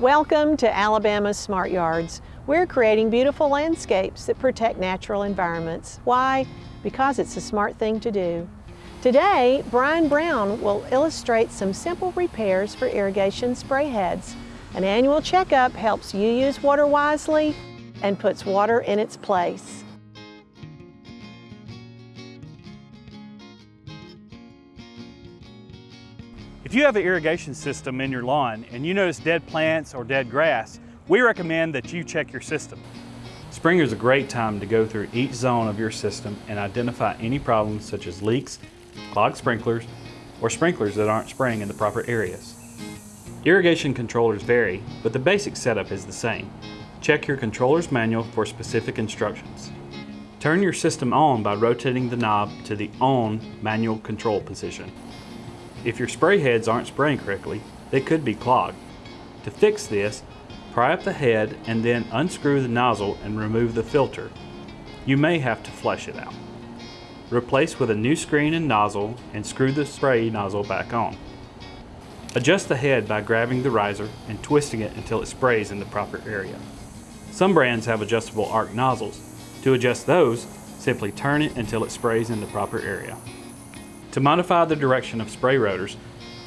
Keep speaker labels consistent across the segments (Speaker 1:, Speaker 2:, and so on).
Speaker 1: Welcome to Alabama's Smart Yards. We're creating beautiful landscapes that protect natural environments. Why? Because it's a smart thing to do. Today, Brian Brown will illustrate some simple repairs for irrigation spray heads. An annual checkup helps you use water wisely and puts water in its place.
Speaker 2: If you have an irrigation system in your lawn and you notice dead plants or dead grass, we recommend that you check your system. Spring is a great time to go through each zone of your system and identify any problems such as leaks, clogged sprinklers, or sprinklers that aren't spraying in the proper areas. Irrigation controllers vary, but the basic setup is the same. Check your controller's manual for specific instructions. Turn your system on by rotating the knob to the On manual control position. If your spray heads aren't spraying correctly, they could be clogged. To fix this, pry up the head and then unscrew the nozzle and remove the filter. You may have to flush it out. Replace with a new screen and nozzle and screw the spray nozzle back on. Adjust the head by grabbing the riser and twisting it until it sprays in the proper area. Some brands have adjustable arc nozzles. To adjust those, simply turn it until it sprays in the proper area. To modify the direction of spray rotors,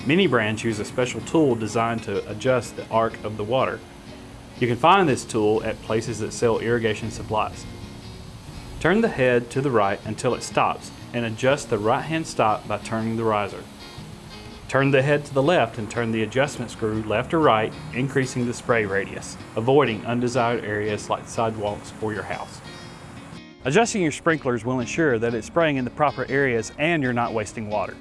Speaker 2: many brands use a special tool designed to adjust the arc of the water. You can find this tool at places that sell irrigation supplies. Turn the head to the right until it stops and adjust the right hand stop by turning the riser. Turn the head to the left and turn the adjustment screw left or right, increasing the spray radius, avoiding undesired areas like sidewalks or your house. Adjusting your sprinklers will ensure that it's spraying in the proper areas and you're not wasting water.